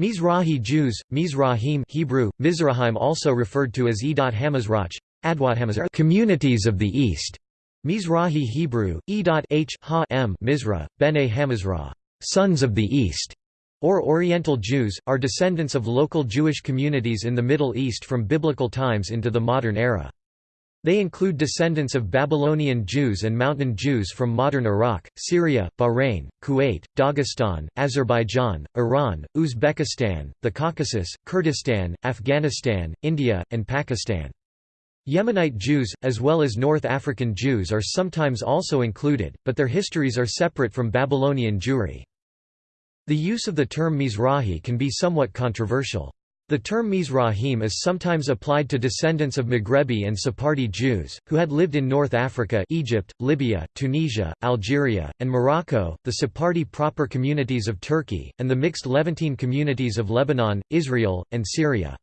Mizrahi Jews, Mizrahim Hebrew, Mizrahim also referred to as Edot Hamazrach, communities of the East. Mizrahi Hebrew, Edot ha m Mizra, Bene Hamazrah, sons of the East, or Oriental Jews, are descendants of local Jewish communities in the Middle East from biblical times into the modern era. They include descendants of Babylonian Jews and Mountain Jews from modern Iraq, Syria, Bahrain, Kuwait, Dagestan, Azerbaijan, Iran, Uzbekistan, the Caucasus, Kurdistan, Afghanistan, India, and Pakistan. Yemenite Jews, as well as North African Jews are sometimes also included, but their histories are separate from Babylonian Jewry. The use of the term Mizrahi can be somewhat controversial. The term Mizrahim is sometimes applied to descendants of Maghrebi and Sephardi Jews, who had lived in North Africa Egypt, Libya, Tunisia, Algeria, and Morocco, the Sephardi proper communities of Turkey, and the mixed Levantine communities of Lebanon, Israel, and Syria.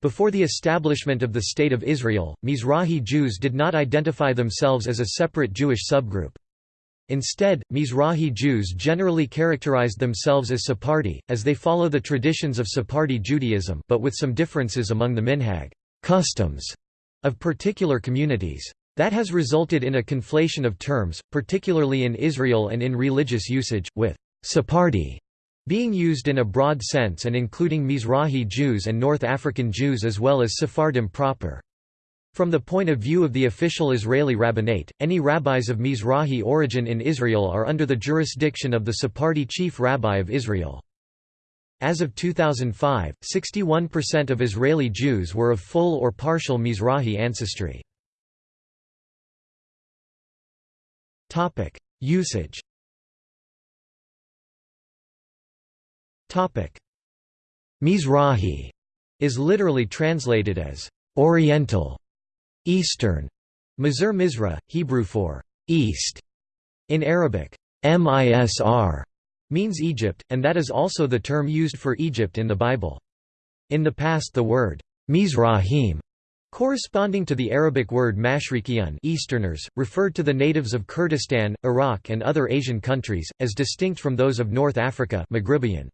Before the establishment of the State of Israel, Mizrahi Jews did not identify themselves as a separate Jewish subgroup. Instead, Mizrahi Jews generally characterized themselves as Sephardi, as they follow the traditions of Sephardi Judaism but with some differences among the minhag customs of particular communities. That has resulted in a conflation of terms, particularly in Israel and in religious usage, with Sephardi being used in a broad sense and including Mizrahi Jews and North African Jews as well as Sephardim proper. From the point of view of the official Israeli rabbinate, any rabbis of Mizrahi origin in Israel are under the jurisdiction of the Sephardi chief rabbi of Israel. As of 2005, 61% of Israeli Jews were of full or partial Mizrahi ancestry. Usage Mizrahi is literally translated as Oriental Eastern, Mazur Mizra, Hebrew for east. In Arabic, Misr means Egypt, and that is also the term used for Egypt in the Bible. In the past the word Mizrahim corresponding to the Arabic word Mashrikiyun Easterners, referred to the natives of Kurdistan, Iraq and other Asian countries, as distinct from those of North Africa Maghribian.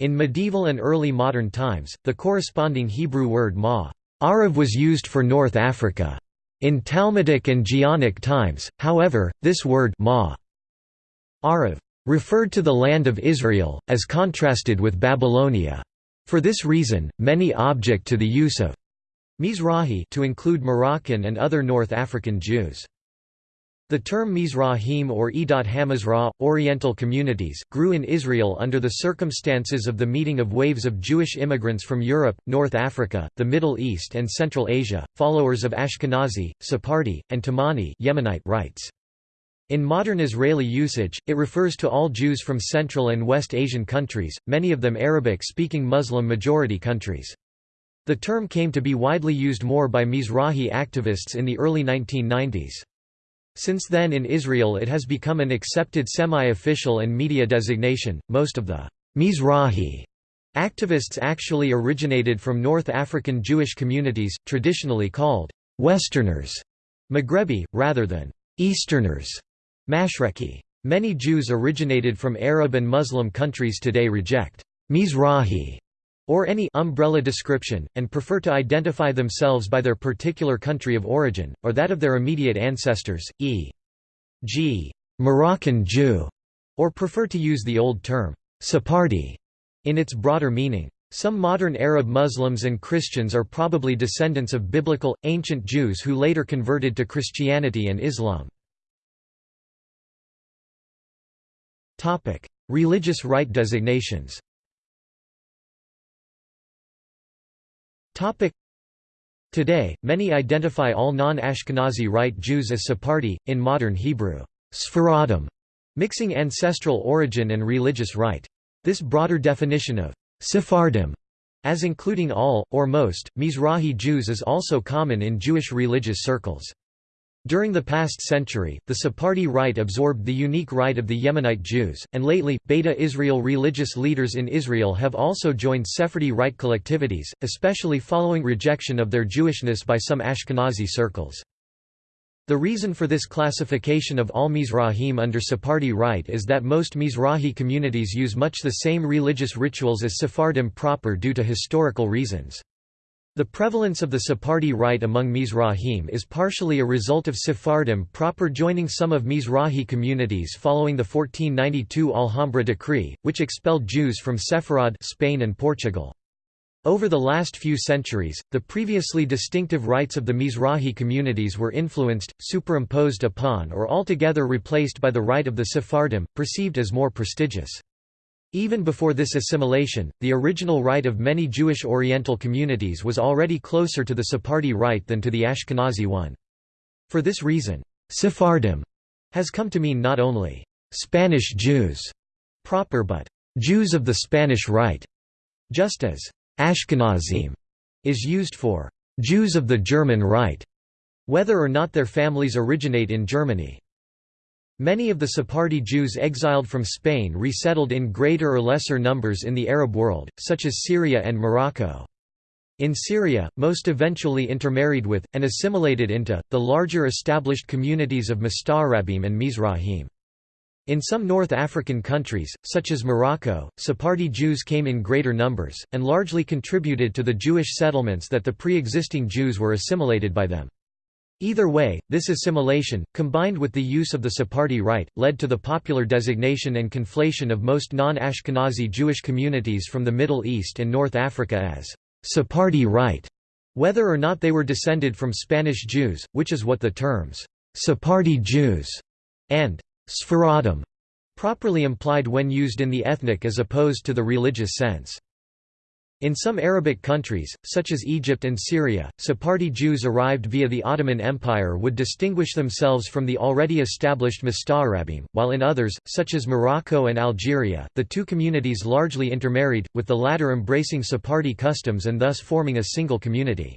In medieval and early modern times, the corresponding Hebrew word ma Arav was used for North Africa. In Talmudic and Geonic times, however, this word ma Arav referred to the land of Israel, as contrasted with Babylonia. For this reason, many object to the use of Mizrahi to include Moroccan and other North African Jews. The term Mizrahim or Edot Hamazrah, Oriental communities, grew in Israel under the circumstances of the meeting of waves of Jewish immigrants from Europe, North Africa, the Middle East and Central Asia, followers of Ashkenazi, Sephardi, and Temani Yemenite rites. In modern Israeli usage, it refers to all Jews from Central and West Asian countries, many of them Arabic-speaking Muslim-majority countries. The term came to be widely used more by Mizrahi activists in the early 1990s. Since then in Israel it has become an accepted semi-official and media designation. Most of the Mizrahi activists actually originated from North African Jewish communities, traditionally called Westerners, Maghrebi, rather than Easterners, Mashreki. Many Jews originated from Arab and Muslim countries today reject Mizrahi or any umbrella description, and prefer to identify themselves by their particular country of origin, or that of their immediate ancestors, e.g. Moroccan Jew, or prefer to use the old term, Sephardi, in its broader meaning. Some modern Arab Muslims and Christians are probably descendants of biblical, ancient Jews who later converted to Christianity and Islam. Religious right designations Today, many identify all non-Ashkenazi Rite Jews as Sephardi, in modern Hebrew, Sfaradim, mixing ancestral origin and religious rite. This broader definition of Sephardim as including all, or most, Mizrahi Jews is also common in Jewish religious circles. During the past century, the Sephardi rite absorbed the unique rite of the Yemenite Jews, and lately, Beta Israel religious leaders in Israel have also joined Sephardi rite collectivities, especially following rejection of their Jewishness by some Ashkenazi circles. The reason for this classification of all Mizrahim under Sephardi rite is that most Mizrahi communities use much the same religious rituals as Sephardim proper due to historical reasons. The prevalence of the Sephardi rite among Mizrahim is partially a result of Sephardim proper joining some of Mizrahi communities following the 1492 Alhambra decree, which expelled Jews from Sepharad Spain and Portugal. Over the last few centuries, the previously distinctive rites of the Mizrahi communities were influenced, superimposed upon or altogether replaced by the rite of the Sephardim, perceived as more prestigious. Even before this assimilation, the original rite of many Jewish Oriental communities was already closer to the Sephardi rite than to the Ashkenazi one. For this reason, Sephardim has come to mean not only Spanish Jews proper but Jews of the Spanish Rite, just as Ashkenazim is used for Jews of the German Rite, whether or not their families originate in Germany. Many of the Sephardi Jews exiled from Spain resettled in greater or lesser numbers in the Arab world, such as Syria and Morocco. In Syria, most eventually intermarried with, and assimilated into, the larger established communities of Mustarabim and Mizrahim. In some North African countries, such as Morocco, Sephardi Jews came in greater numbers, and largely contributed to the Jewish settlements that the pre-existing Jews were assimilated by them. Either way, this assimilation, combined with the use of the Sephardi rite, led to the popular designation and conflation of most non-Ashkenazi Jewish communities from the Middle East and North Africa as Sephardi rite, whether or not they were descended from Spanish Jews, which is what the terms Sephardi Jews and Sfaradim, properly implied when used in the ethnic as opposed to the religious sense. In some Arabic countries, such as Egypt and Syria, Sephardi Jews arrived via the Ottoman Empire would distinguish themselves from the already established Musta'arabim, while in others, such as Morocco and Algeria, the two communities largely intermarried, with the latter embracing Sephardi customs and thus forming a single community.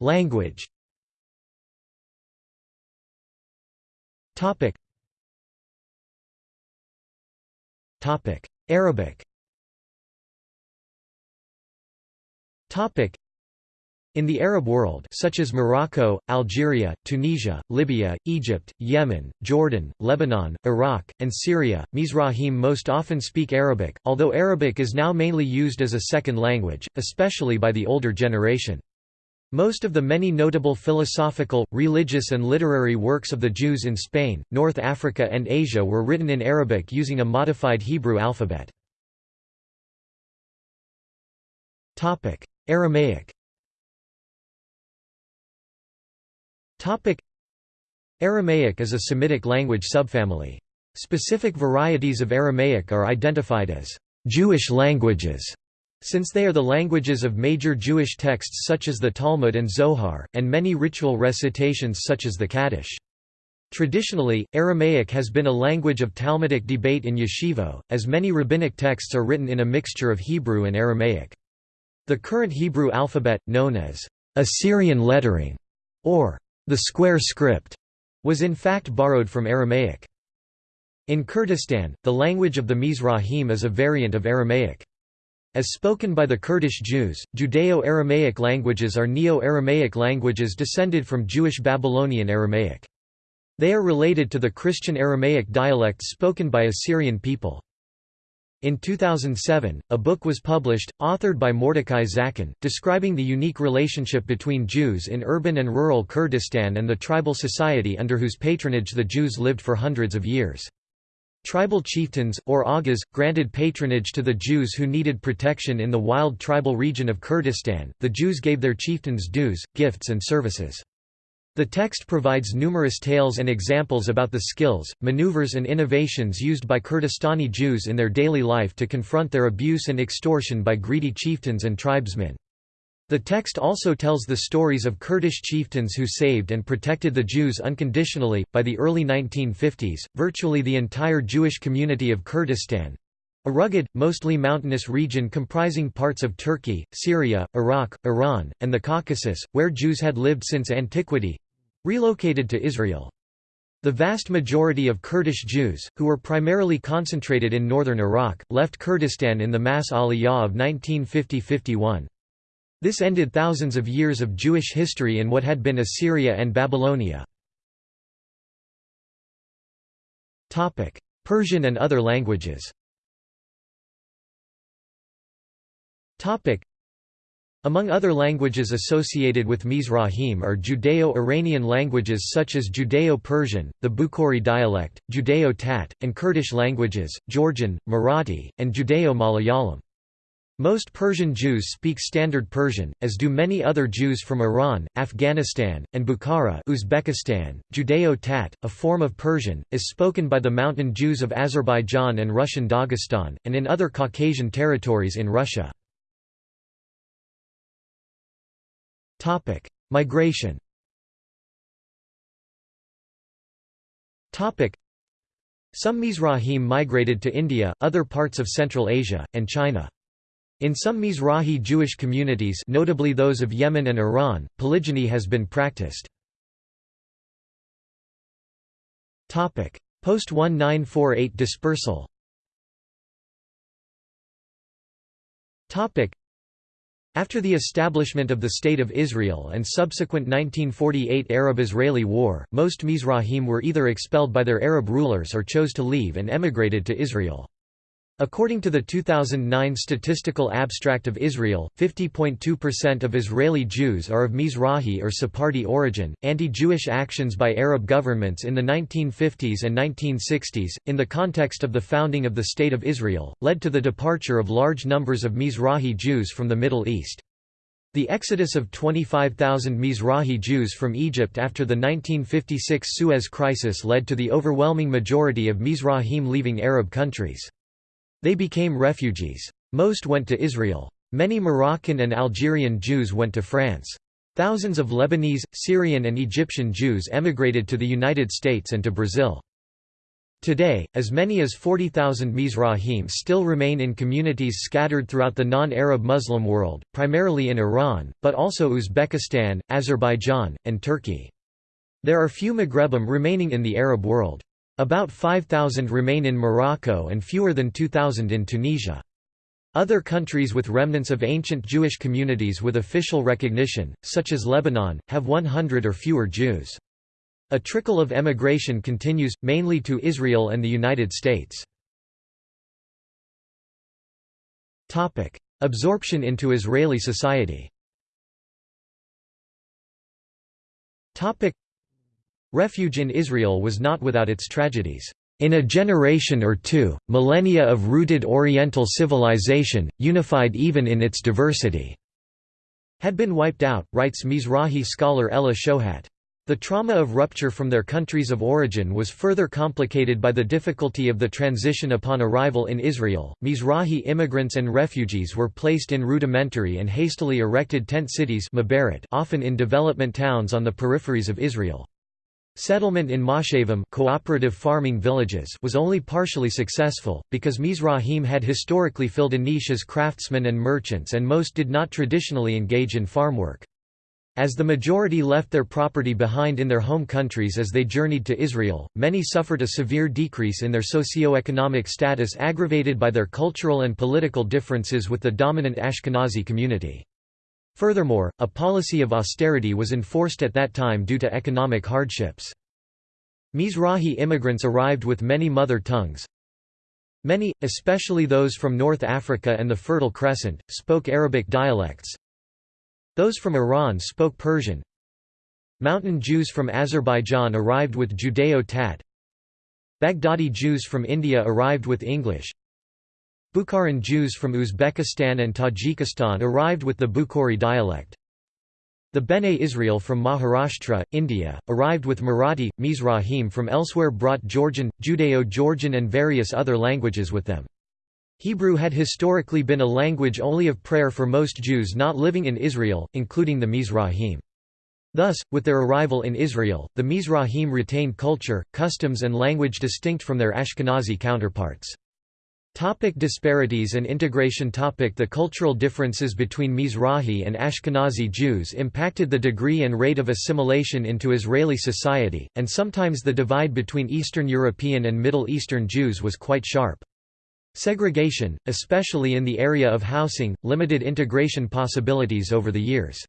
Language Arabic. In the Arab world such as Morocco, Algeria, Tunisia, Libya, Egypt, Yemen, Jordan, Lebanon, Iraq, and Syria, Mizrahim most often speak Arabic, although Arabic is now mainly used as a second language, especially by the older generation. Most of the many notable philosophical, religious and literary works of the Jews in Spain, North Africa and Asia were written in Arabic using a modified Hebrew alphabet. Aramaic Aramaic is a Semitic language subfamily. Specific varieties of Aramaic are identified as Jewish languages since they are the languages of major Jewish texts such as the Talmud and Zohar, and many ritual recitations such as the Kaddish. Traditionally, Aramaic has been a language of Talmudic debate in yeshivo, as many rabbinic texts are written in a mixture of Hebrew and Aramaic. The current Hebrew alphabet, known as Assyrian lettering, or the square script, was in fact borrowed from Aramaic. In Kurdistan, the language of the Mizrahim is a variant of Aramaic. As spoken by the Kurdish Jews, Judeo-Aramaic languages are Neo-Aramaic languages descended from Jewish Babylonian Aramaic. They are related to the Christian Aramaic dialects spoken by Assyrian people. In 2007, a book was published, authored by Mordecai Zaken, describing the unique relationship between Jews in urban and rural Kurdistan and the tribal society under whose patronage the Jews lived for hundreds of years. Tribal chieftains, or agas, granted patronage to the Jews who needed protection in the wild tribal region of Kurdistan. The Jews gave their chieftains dues, gifts, and services. The text provides numerous tales and examples about the skills, maneuvers, and innovations used by Kurdistani Jews in their daily life to confront their abuse and extortion by greedy chieftains and tribesmen. The text also tells the stories of Kurdish chieftains who saved and protected the Jews unconditionally. By the early 1950s, virtually the entire Jewish community of Kurdistan a rugged, mostly mountainous region comprising parts of Turkey, Syria, Iraq, Iran, and the Caucasus, where Jews had lived since antiquity relocated to Israel. The vast majority of Kurdish Jews, who were primarily concentrated in northern Iraq, left Kurdistan in the mass aliyah of 1950–51. This ended thousands of years of Jewish history in what had been Assyria and Babylonia. Persian and other languages among other languages associated with Mizrahim are Judeo-Iranian languages such as Judeo-Persian, the Bukhari dialect, Judeo-Tat, and Kurdish languages, Georgian, Marathi, and Judeo-Malayalam. Most Persian Jews speak Standard Persian, as do many other Jews from Iran, Afghanistan, and Bukhara Uzbekistan. Judeo-Tat, a form of Persian, is spoken by the mountain Jews of Azerbaijan and Russian Dagestan, and in other Caucasian territories in Russia. Migration Some Mizrahim migrated to India, other parts of Central Asia, and China. In some Mizrahi Jewish communities notably those of Yemen and Iran, polygyny has been practiced. Post-1948 dispersal after the establishment of the State of Israel and subsequent 1948 Arab-Israeli War, most Mizrahim were either expelled by their Arab rulers or chose to leave and emigrated to Israel. According to the 2009 Statistical Abstract of Israel, 50.2% of Israeli Jews are of Mizrahi or Sephardi origin. Anti Jewish actions by Arab governments in the 1950s and 1960s, in the context of the founding of the State of Israel, led to the departure of large numbers of Mizrahi Jews from the Middle East. The exodus of 25,000 Mizrahi Jews from Egypt after the 1956 Suez Crisis led to the overwhelming majority of Mizrahim leaving Arab countries. They became refugees. Most went to Israel. Many Moroccan and Algerian Jews went to France. Thousands of Lebanese, Syrian and Egyptian Jews emigrated to the United States and to Brazil. Today, as many as 40,000 Mizrahim still remain in communities scattered throughout the non-Arab Muslim world, primarily in Iran, but also Uzbekistan, Azerbaijan, and Turkey. There are few Maghrebim remaining in the Arab world. About 5,000 remain in Morocco and fewer than 2,000 in Tunisia. Other countries with remnants of ancient Jewish communities with official recognition, such as Lebanon, have 100 or fewer Jews. A trickle of emigration continues, mainly to Israel and the United States. Absorption into Israeli society Refuge in Israel was not without its tragedies. In a generation or two, millennia of rooted Oriental civilization, unified even in its diversity, had been wiped out, writes Mizrahi scholar Ella Shohat. The trauma of rupture from their countries of origin was further complicated by the difficulty of the transition upon arrival in Israel. Mizrahi immigrants and refugees were placed in rudimentary and hastily erected tent cities often in development towns on the peripheries of Israel. Settlement in Moshavim cooperative farming villages was only partially successful, because Mizrahim had historically filled a niche as craftsmen and merchants and most did not traditionally engage in farm work. As the majority left their property behind in their home countries as they journeyed to Israel, many suffered a severe decrease in their socio-economic status aggravated by their cultural and political differences with the dominant Ashkenazi community. Furthermore, a policy of austerity was enforced at that time due to economic hardships. Mizrahi immigrants arrived with many mother tongues. Many, especially those from North Africa and the Fertile Crescent, spoke Arabic dialects. Those from Iran spoke Persian. Mountain Jews from Azerbaijan arrived with Judeo-Tat. Baghdadi Jews from India arrived with English. Bukharan Jews from Uzbekistan and Tajikistan arrived with the Bukhari dialect. The Bene Israel from Maharashtra, India, arrived with Marathi. Mizrahim from elsewhere brought Georgian, Judeo-Georgian and various other languages with them. Hebrew had historically been a language only of prayer for most Jews not living in Israel, including the Mizrahim. Thus, with their arrival in Israel, the Mizrahim retained culture, customs and language distinct from their Ashkenazi counterparts. Topic disparities and integration topic The cultural differences between Mizrahi and Ashkenazi Jews impacted the degree and rate of assimilation into Israeli society, and sometimes the divide between Eastern European and Middle Eastern Jews was quite sharp. Segregation, especially in the area of housing, limited integration possibilities over the years.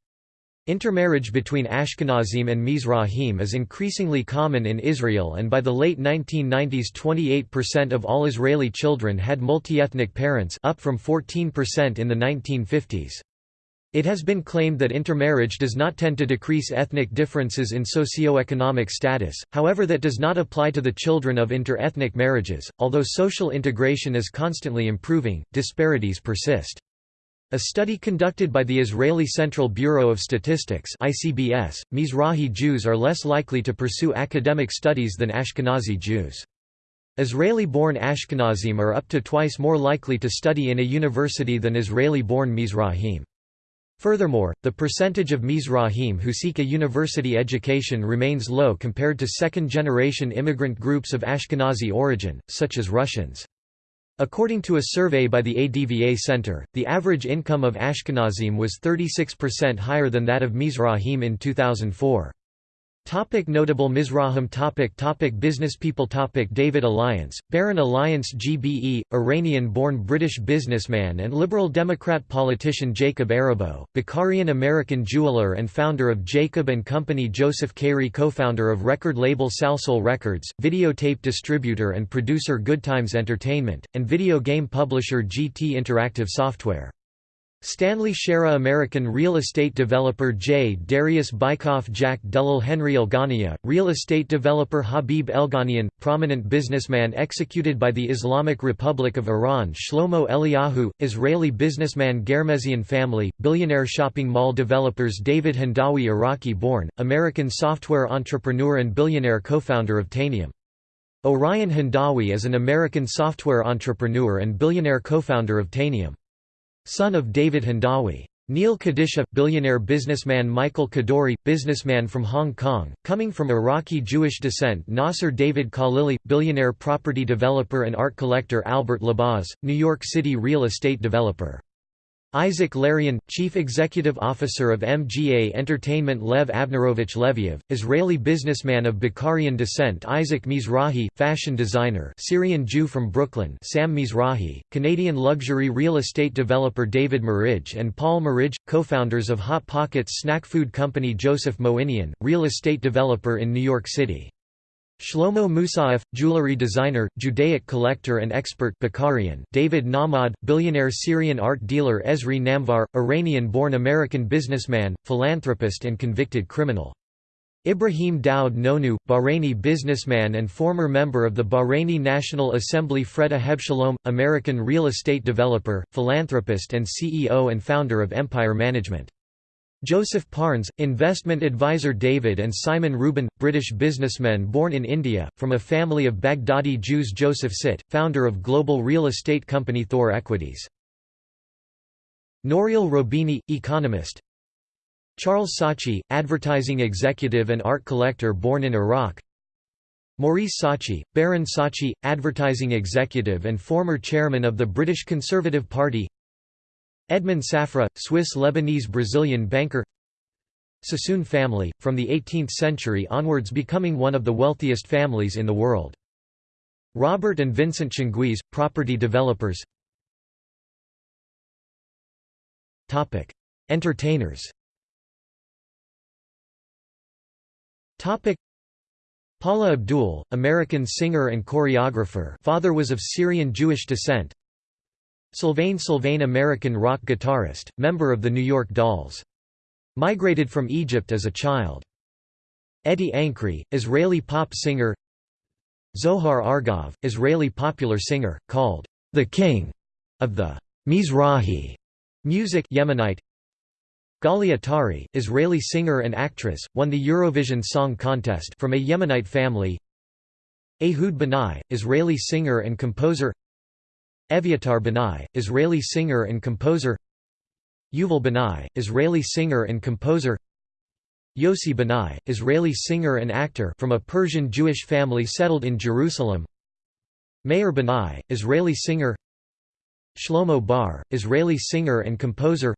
Intermarriage between Ashkenazim and Mizrahim is increasingly common in Israel and by the late 1990s 28% of all Israeli children had multi-ethnic parents up from 14% in the 1950s. It has been claimed that intermarriage does not tend to decrease ethnic differences in socio-economic status, however that does not apply to the children of inter-ethnic marriages. Although social integration is constantly improving, disparities persist. A study conducted by the Israeli Central Bureau of Statistics ICBS, Mizrahi Jews are less likely to pursue academic studies than Ashkenazi Jews. Israeli-born Ashkenazim are up to twice more likely to study in a university than Israeli-born Mizrahim. Furthermore, the percentage of Mizrahim who seek a university education remains low compared to second-generation immigrant groups of Ashkenazi origin, such as Russians. According to a survey by the ADVA Center, the average income of Ashkenazim was 36% higher than that of Mizrahim in 2004. Topic notable Mizrahim topic topic Business people topic David Alliance, Baron Alliance GBE, Iranian-born British businessman and Liberal Democrat politician Jacob Arabo, Bukharian American jeweler and founder of Jacob & Company Joseph Cayre co-founder of record label Salsoul Records, videotape distributor and producer Goodtimes Entertainment, and video game publisher GT Interactive Software. Stanley Chera American real estate developer J. Darius Bikoff Jack Dellal Henry Elghanayan, real estate developer Habib Elghanian, prominent businessman executed by the Islamic Republic of Iran Shlomo Eliyahu, Israeli businessman Ghermezian family, billionaire shopping mall developers David Hindawi Iraqi-born, American software entrepreneur and billionaire co-founder of Tanium. Orion Hindawi is an American software entrepreneur and billionaire co-founder of Tanium. Son of David Hindawi. Neil Kadisha, billionaire businessman Michael Kadoorie, businessman from Hong Kong, coming from Iraqi Jewish descent Nasser David Khalili, billionaire property developer and art collector Albert Laboz, New York City real estate developer. Isaac Larian, Chief Executive Officer of MGA Entertainment Lev Avnerovich Leviev, Israeli businessman of Bukharian descent Isaac Mizrahi, fashion designer Syrian Jew from Brooklyn Sam Mizrahi, Canadian luxury real estate developer David Merage and Paul Merage, co-founders of Hot Pockets snack food company Joseph Moinian, real estate developer in New York City. Shlomo Moussaieff, jewelry designer, Judaic collector and expert Bukharian, David Nahmad, billionaire Syrian art dealer Ezri Namvar, Iranian-born American businessman, philanthropist and convicted criminal. Ibrahim Daoud Nonoo, Bahraini businessman and former member of the Bahraini National Assembly Freda Hebshalom, American real estate developer, philanthropist and CEO and founder of Empire Management. Joseph Parnes, investment advisor David and Simon Reuben, British businessmen born in India, from a family of Baghdadi Jews Joseph Sitt, founder of global real estate company Thor Equities. Nouriel Roubini, economist Charles Saatchi, advertising executive and art collector born in Iraq Maurice Saatchi, Baron Saatchi, advertising executive and former chairman of the British Conservative Party Edmond Safra, Swiss-Lebanese-Brazilian banker. Sassoon family, from the 18th century onwards becoming one of the wealthiest families in the world. Robert and Vincent Tchenguiz, property developers. Entertainers. Paula Abdul, American singer and choreographer. Father was of Syrian Jewish descent Sylvain Sylvain American rock guitarist, member of the New York Dolls. Migrated from Egypt as a child. Eddie Ankri, Israeli pop singer Zohar Argov, Israeli popular singer, called the king of the Mizrahi music Yemenite Gali Atari, Israeli singer and actress, won the Eurovision Song Contest from a Yemenite family Ehud Banai, Israeli singer and composer Eviatar Banai, Israeli singer and composer. Yuval Banai, Israeli singer and composer. Yossi Banai, Israeli singer and actor from a Persian Jewish family settled in Jerusalem. Meir Banai, Israeli singer. Shlomo Bar, Israeli singer and composer.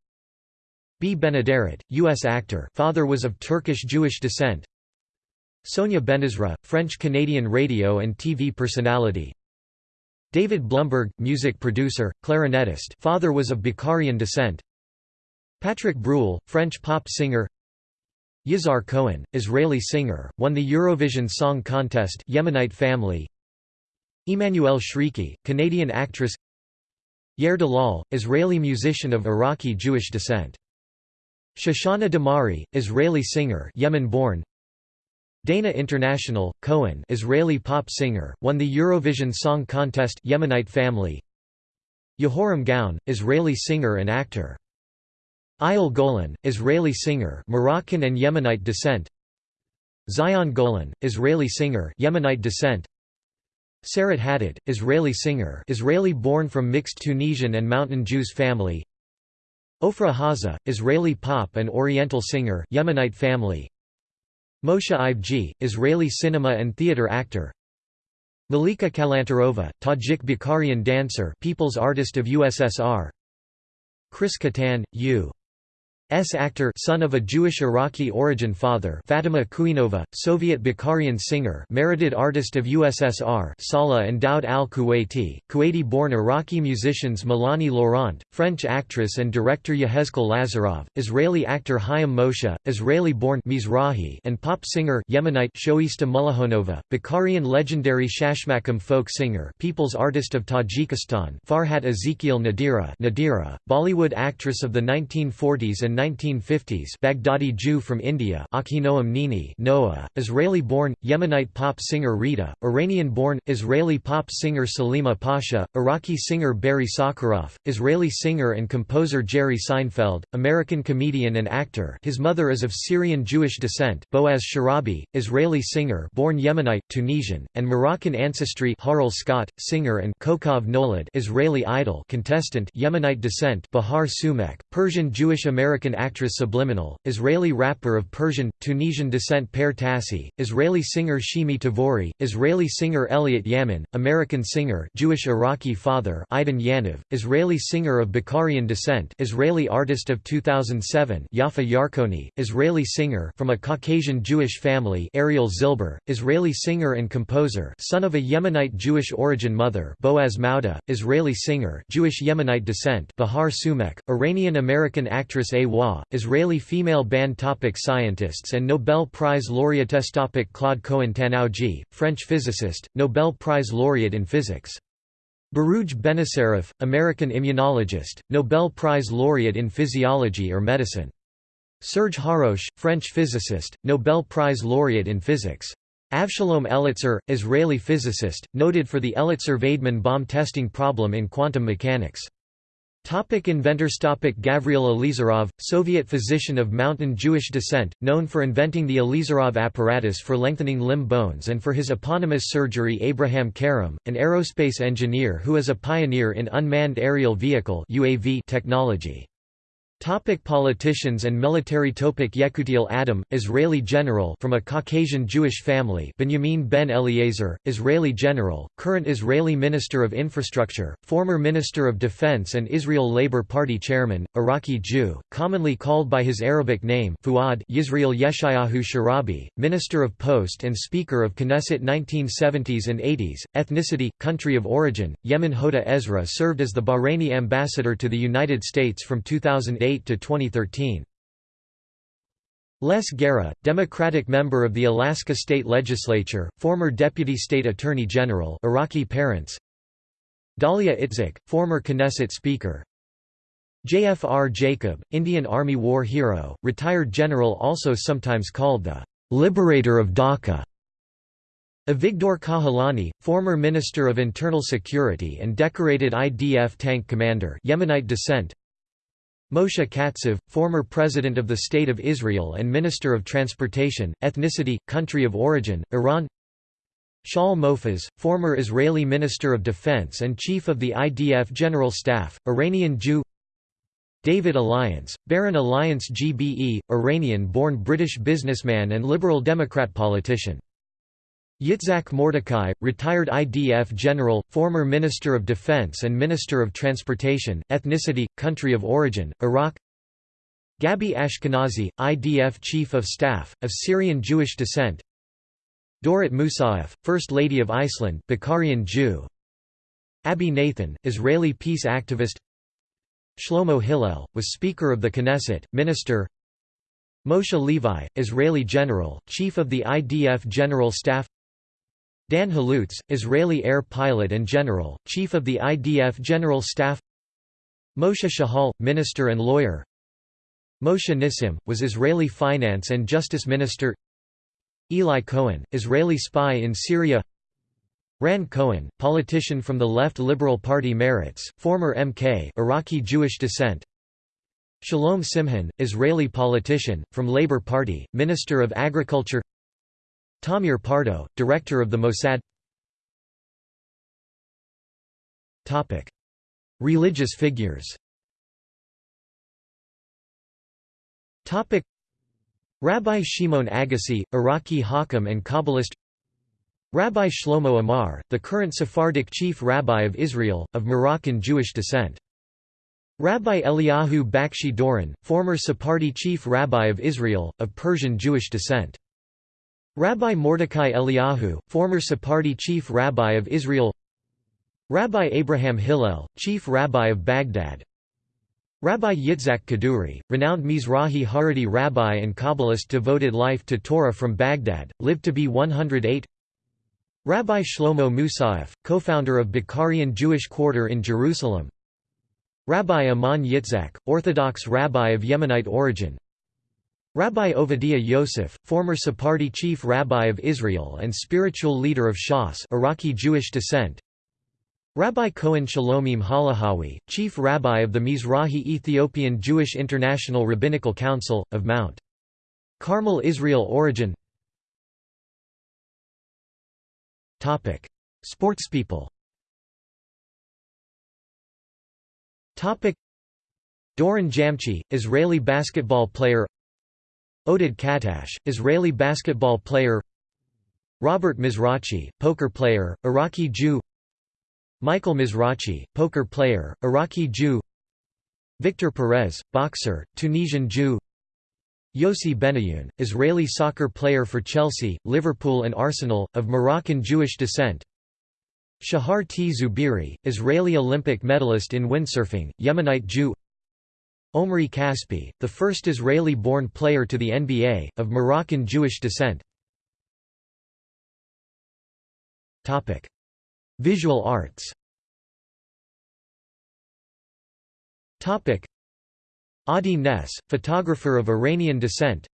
B. Benaderet, U.S. actor father was of Turkish Jewish descent. Sonia Benezra, French-Canadian radio and TV personality David Blumberg, music producer, clarinetist father was of Bukharian descent. Patrick Bruel, French pop singer. Yizhar Cohen, Israeli singer, won the Eurovision Song Contest Yemenite family. Emmanuelle Chriqui, Canadian actress. Yair Dalal, Israeli musician of Iraqi Jewish descent. Shoshana Damari, Israeli singer Yemen-born Dana International, Cohen Israeli pop singer, won the Eurovision Song Contest Yemenite family. Yehoram Gaon, Israeli singer and actor. Eyal Golan, Israeli singer Moroccan and Yemenite descent. Zion Golan, Israeli singer Yemenite descent. Sarit Haddad, Israeli singer Israeli born from mixed Tunisian and Mountain Jews family. Ofra Haza, Israeli pop and Oriental singer Yemenite family Moshe Ivgi, Israeli cinema and theater actor Malika Kalantarova, Tajik Bukharian dancer People's Artist of USSR Chris Kattan, U. S. actor son of a Jewish Iraqi origin father Fatima Kuinova, Soviet Bukharian singer merited artist of USSR Salah and Daoud al-Kuwaiti, Kuwaiti-born Iraqi musicians Melanie Laurent, French actress and director Yehezkel Lazarov, Israeli actor Chaim Moshe, Israeli-born Mizrahi and pop singer Yemenite Shoista Mullahonova, Bukharian legendary Shashmakam folk singer People's Artist of Tajikistan Farhat Ezekiel Nadira Nadira, Bollywood actress of the 1940s and 1950s Baghdadi Jew from India Achinoam Nini Noah, Israeli-born, Yemenite pop singer Rita, Iranian-born, Israeli pop singer Salima Pasha, Iraqi singer Barry Sakharof, Israeli singer and composer Jerry Seinfeld, American comedian and actor. His mother is of Syrian Jewish descent Boaz Sharabi, Israeli singer born Yemenite, Tunisian, and Moroccan ancestry Harel Skaat, singer and Kokhav Nolad Israeli idol contestant Yemenite descent Bahar Soomekh, Persian Jewish American American actress Subliminal, Israeli rapper of Persian, Tunisian descent Per Tassi, Israeli singer Shimi Tavori, Israeli singer Elliot Yamin, American singer Jewish Iraqi father Idan Yaniv, Israeli singer of Bukharian descent Israeli artist of 2007 Yafa Yarkoni, Israeli singer from a Caucasian Jewish family Ariel Zilber, Israeli singer and composer son of a Yemenite Jewish origin mother Boaz Mauda, Israeli singer Jewish Yemenite descent Bahar Soomekh, Iranian-American actress A. Israeli female band topic Scientists and Nobel Prize laureates topic Claude Cohen Tannoudji, French physicist, Nobel Prize laureate in physics. Baruj Benacerraf, American immunologist, Nobel Prize laureate in physiology or medicine. Serge Haroche, French physicist, Nobel Prize laureate in physics. Avshalom Elitzur, Israeli physicist, noted for the Elitzur-Vaidman bomb testing problem in quantum mechanics. Topic inventors Topic Gavriel Ilizarov, Soviet physician of Mountain Jewish descent, known for inventing the Ilizarov apparatus for lengthening limb bones and for his eponymous surgery Abraham Karem, an aerospace engineer who is a pioneer in unmanned aerial vehicle UAV technology. Topic politicians and military Topic Yekutiel Adam, Israeli general from a Caucasian Jewish family Benjamin ben Eliezer, Israeli general, current Israeli Minister of Infrastructure, former Minister of Defense and Israel Labour Party chairman, Iraqi Jew, commonly called by his Arabic name Fuad Yisrael Yeshayahu Sharabi, Minister of Post and Speaker of Knesset 1970s and 80s, ethnicity, country of origin, Yemen Hoda Ezra served as the Bahraini ambassador to the United States from 2008 2008 to 2013. Les Gara, Democratic member of the Alaska State Legislature, former Deputy State Attorney General Iraqi parents. Dalia Itzik, former Knesset Speaker. JFR Jacob, Indian Army War hero, retired general also sometimes called the «liberator of Dhaka» Avigdor Kahalani, former Minister of Internal Security and decorated IDF tank commander Yemenite descent Moshe Katsav, former President of the State of Israel and Minister of Transportation, Ethnicity, Country of Origin, Iran Shaul Mofaz, former Israeli Minister of Defense and Chief of the IDF General Staff, Iranian Jew David Alliance, Baron Alliance GBE, Iranian-born British businessman and Liberal Democrat politician Yitzhak Mordecai, retired IDF general, former Minister of Defense and Minister of Transportation, ethnicity, country of origin, Iraq. Gabi Ashkenazi, IDF Chief of Staff, of Syrian Jewish descent. Dorrit Moussaieff, First Lady of Iceland Bukharian Jew. Abi Nathan, Israeli peace activist. Shlomo Hillel, was Speaker of the Knesset, Minister. Moshe Levi, Israeli general, Chief of the IDF General Staff Dan Halutz, Israeli air pilot and general, Chief of the IDF General Staff. Moshe Shahal, minister and lawyer. Moshe Nissim, was Israeli finance and justice minister. Eli Cohen, Israeli spy in Syria. Ran Cohen, politician from the left Liberal Party Meretz, former MK Iraqi Jewish descent. Shalom Simhon, Israeli politician, from Labour Party, Minister of Agriculture Tamir Pardo, Director of the Mossad. Religious figures. Rabbi Shimon Agassi, Iraqi Hakam and Kabbalist. Rabbi Shlomo Amar, the current Sephardic chief rabbi of Israel, of Moroccan Jewish descent. Rabbi Eliyahu Bakshi Doron, former Sephardi chief rabbi of Israel, of Persian Jewish descent. Rabbi Mordecai Eliyahu, former Sephardi chief rabbi of Israel. Rabbi Abraham Hillel, chief rabbi of Baghdad. Rabbi Yitzhak Kaduri, renowned Mizrahi Haredi rabbi and Kabbalist devoted life to Torah from Baghdad, lived to be 108 Rabbi Shlomo Moussaieff, co-founder of Bukharian Jewish Quarter in Jerusalem. Rabbi Amnon Yitzhak, Orthodox rabbi of Yemenite origin Rabbi Ovadiah Yosef, former Sephardi chief rabbi of Israel and spiritual leader of Shas Iraqi Jewish descent. Rabbi Cohen Shalomim Halahawi, chief rabbi of the Mizrahi Ethiopian Jewish International Rabbinical Council, of Mount Carmel Israel origin. Sportspeople Doron Jamchi, Israeli basketball player Oded Katash, Israeli basketball player Robert Mizrachi, poker player, Iraqi Jew Michael Mizrachi, poker player, Iraqi Jew Victor Perez, boxer, Tunisian Jew Yossi Benayoun, Israeli soccer player for Chelsea, Liverpool and Arsenal, of Moroccan Jewish descent Shahar T. Zubiri, Israeli Olympic medalist in windsurfing, Yemenite Jew Omri Caspi, the first Israeli-born player to the NBA, of Moroccan Jewish descent. Visual arts. Adi Ness, photographer of Iranian descent.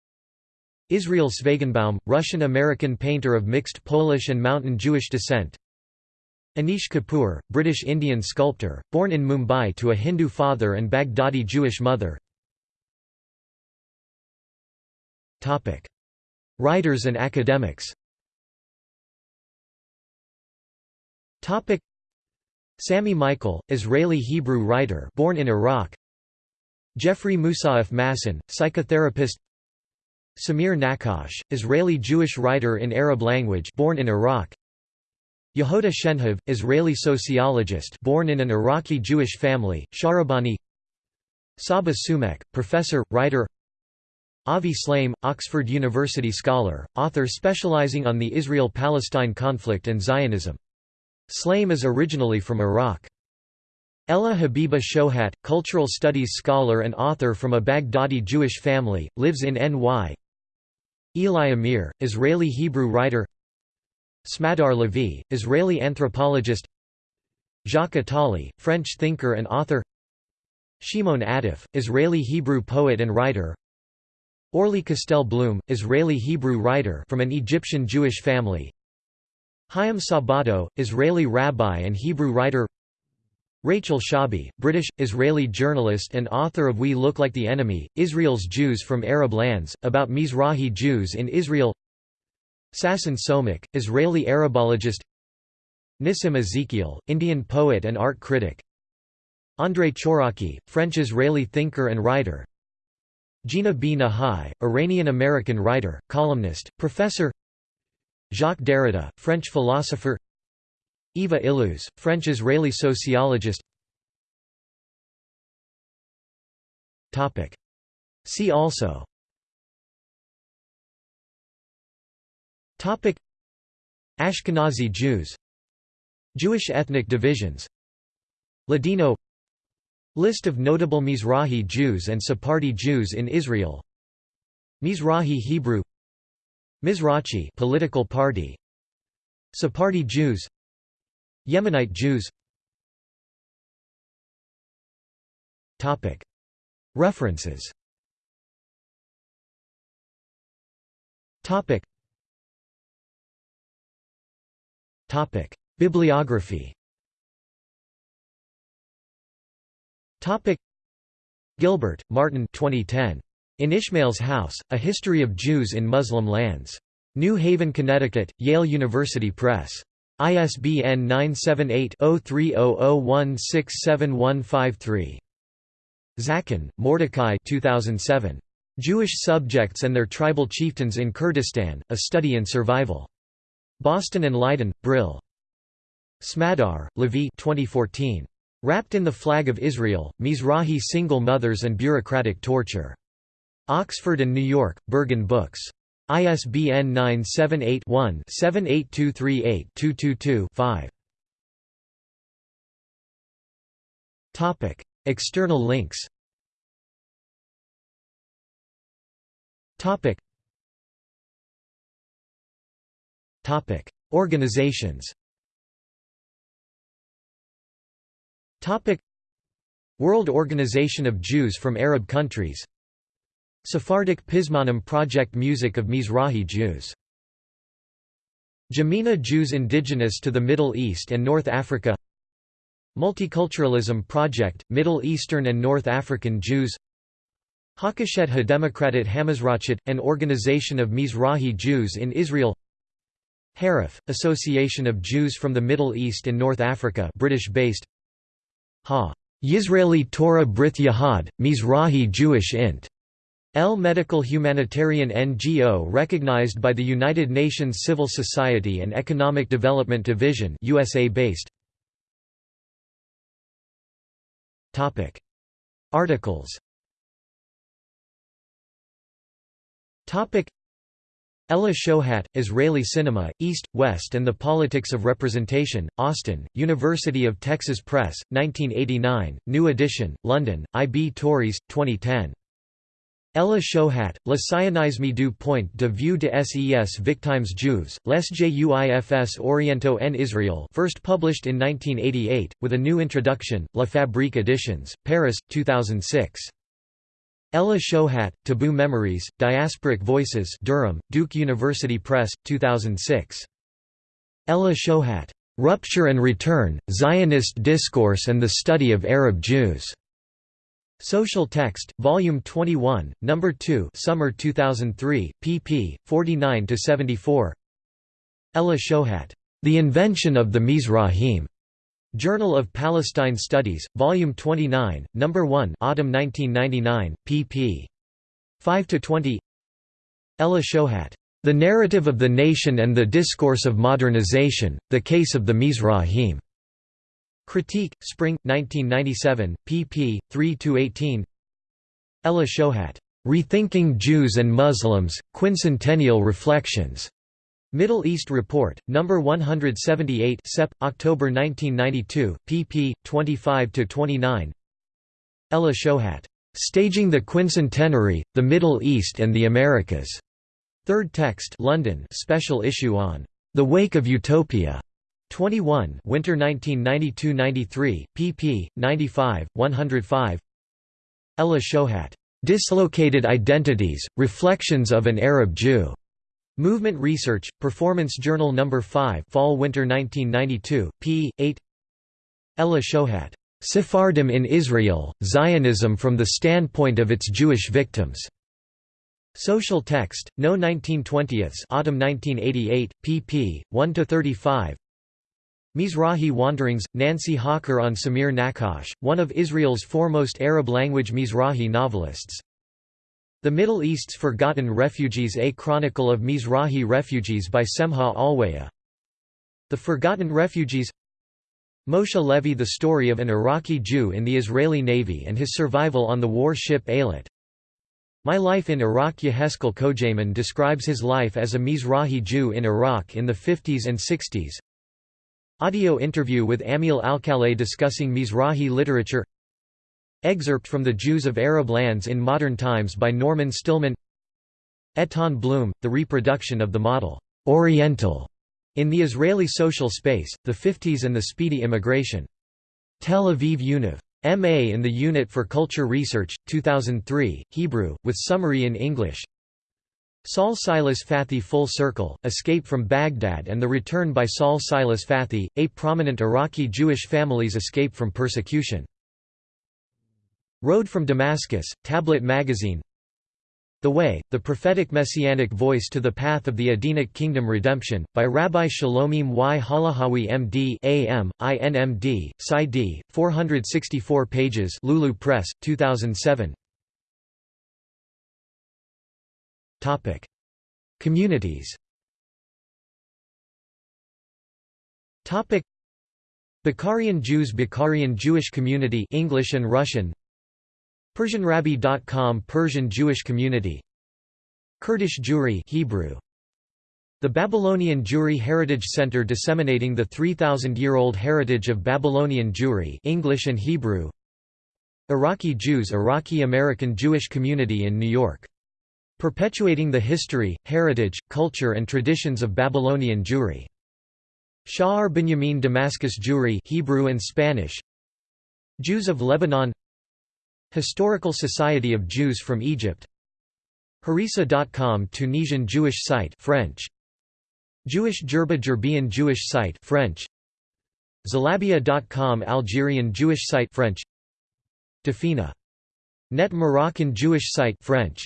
Israel Svegenbaum, Russian-American painter of mixed Polish and Mountain Jewish descent Anish Kapoor, British Indian sculptor, born in Mumbai to a Hindu father and Baghdadi Jewish mother. Writers and academics. Sami Michael, Israeli Hebrew writer born in Iraq. Jeffrey Moussaieff Masson, psychotherapist. Samir Nakash, Israeli Jewish writer in Arab language born in Iraq Yehoda Shenhav, Israeli sociologist born in an Iraqi Jewish family, Sharabani Saba Sumek, professor, writer Avi Shlaim, Oxford University scholar, author specializing on the Israel-Palestine conflict and Zionism. Shlaim is originally from Iraq. Ella Habiba Shohat, cultural studies scholar and author from a Baghdadi Jewish family, lives in NY. Eli Amir, Israeli Hebrew writer Smadar Levi, Israeli anthropologist. Jacques Attali, French thinker and author. Shimon Adif, Israeli Hebrew poet and writer. Orly Castell Bloom, Israeli Hebrew writer from an Egyptian Jewish family. Chaim Sabato, Israeli rabbi and Hebrew writer. Rachel Shabi, British, Israeli journalist and author of We Look Like the Enemy, Israel's Jews from Arab Lands, about Mizrahi Jews in Israel Sasson Somekh, Israeli Arabologist Nissim Ezekiel, Indian poet and art critic Andrei Chouraki, French-Israeli thinker and writer Gina B. Nahai, Iranian-American writer, columnist, professor Jacques Derrida, French philosopher Eva Illouz, French-Israeli sociologist See also Ashkenazi Jews. Jewish ethnic divisions. Ladino. List of notable Mizrahi Jews and Sephardi Jews in Israel. Mizrahi Hebrew. Mizrachi political party. Sephardi Jews. Yemenite Jews. Topic. References. Topic Topic Bibliography Topic Gilbert, Martin 2010. In Ishmael's House, A History of Jews in Muslim Lands. New Haven, Connecticut, Yale University Press. ISBN 978-0300167153. Zaken, Mordecai 2007. Jewish Subjects and Their Tribal Chieftains in Kurdistan, A Study in Survival. Boston and Leiden, Brill. Smadar, Lavie 2014. Wrapped in the Flag of Israel, Mizrahi Single Mothers and Bureaucratic Torture. Oxford and New York, Berghahn Books. ISBN 978-1-78238-222-5. External links Organizations World Organization of Jews from Arab countries Sephardic Pizmonim Project Music of Mizrahi Jews JIMENA Jews indigenous to the Middle East and North Africa Multiculturalism Project, Middle Eastern and North African Jews Hakashet HaDemokratit Hamizrachit, an organization of Mizrahi Jews in Israel Harif, Association of Jews from the Middle East and North Africa British-based. Ha! Yisraeli Torah Brith Yahad, Mizrahi Jewish Int. El Medical Humanitarian NGO recognized by the United Nations Civil Society and Economic Development Division USA-based Articles. Topic Ella Shohat, Israeli Cinema, East, West and the Politics of Representation, Austin, University of Texas Press, 1989, New Edition, London, I. B. Tauris, 2010. Ella Shohat, Le sionisme du point de vue de ses victimes juives, les Juifs orientaux en Israel first published in 1988, with a new introduction, La Fabrique Editions, Paris, 2006. Ella Shohat, Taboo Memories, Diasporic Voices Durham, Duke University Press, 2006. Ella Shohat, "'Rupture and Return, Zionist Discourse and the Study of Arab Jews' Social Text, Volume 21, Number 2, Summer 2003, pp. 49–74. Ella Shohat, "The Invention of the Mizrahim", Journal of Palestine Studies, Volume 29, Number 1, Autumn 1999, pp. 5–20. Ella Shohat, "The Narrative of the Nation and the Discourse of Modernization: The Case of the Mizrahim". Critique, Spring, 1997, pp. 3–18 Ella Shohat, "'Rethinking Jews and Muslims, Quincentennial Reflections' Middle East Report, No. 178 Sep. October 1992, pp. 25–29 Ella Shohat, "'Staging the Quincentenary, the Middle East and the Americas' Third text London special issue on "'The Wake of Utopia' 21 Winter 1992–93, pp. 95, 105 Ella Shohat. "'Dislocated Identities, Reflections of an Arab Jew' Movement Research, Performance Journal No. 5 Fall-Winter 1992, p. 8 Ella Shohat. "'Sephardim in Israel, Zionism from the Standpoint of its Jewish Victims' Social Text, No 1920ths Autumn 1988, pp. 1–35 Mizrahi Wanderings, Nancy Hawker on Samir Naqqash, one of Israel's foremost Arab-language Mizrahi novelists. The Middle East's Forgotten Refugees A Chronicle of Mizrahi Refugees by Semha Alwaya. The Forgotten Refugees. Moshe Levy The story of an Iraqi Jew in the Israeli Navy and his survival on the war ship Eilat. My Life in Iraq Yeheskel Kojeman describes his life as a Mizrahi Jew in Iraq in the 50s and 60s Audio interview with Ammiel Alcalay discussing Mizrahi literature Excerpt from The Jews of Arab Lands in Modern Times by Norman Stillman Etan Bloom, The Reproduction of the Model Oriental in the Israeli Social Space, the 50s and the Speedy Immigration. Tel Aviv Univ. M.A. in the Unit for Culture Research, 2003, Hebrew, with summary in English Saul Silas Fathi Full Circle, Escape from Baghdad and the Return by Saul Silas Fathi, eight prominent Iraqi Jewish families escape from persecution. Road from Damascus, Tablet Magazine The Way, The Prophetic Messianic Voice to the Path of the Edenic Kingdom Redemption, by Rabbi Shalomim Y. Halahawi M.D. A.M., INMD, Sci 464 pages Lulu Press, 2007 Topic. Communities Bukharian Jews Bukharian Jewish Community English and Russian PersianRabbi.com Persian Jewish Community. Kurdish Jewry Hebrew. The Babylonian Jewry Heritage Center disseminating the 3000-year-old heritage of Babylonian Jewry English and Hebrew. Iraqi Jews Iraqi American Jewish Community in New York. Perpetuating the history, heritage, culture and traditions of Babylonian Jewry. Sha'ar Binyamin Damascus Jewry Hebrew and Spanish. Jews of Lebanon Historical Society of Jews from Egypt. Harissa.com Tunisian Jewish site French. Jewish Jerba Jerbian Jewish site French. Zalabia.com Algerian Jewish site French. Dafina. Net Moroccan Jewish site French.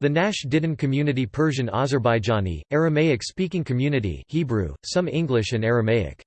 The Nash Didan community Persian Azerbaijani, Aramaic-speaking community Hebrew, some English and Aramaic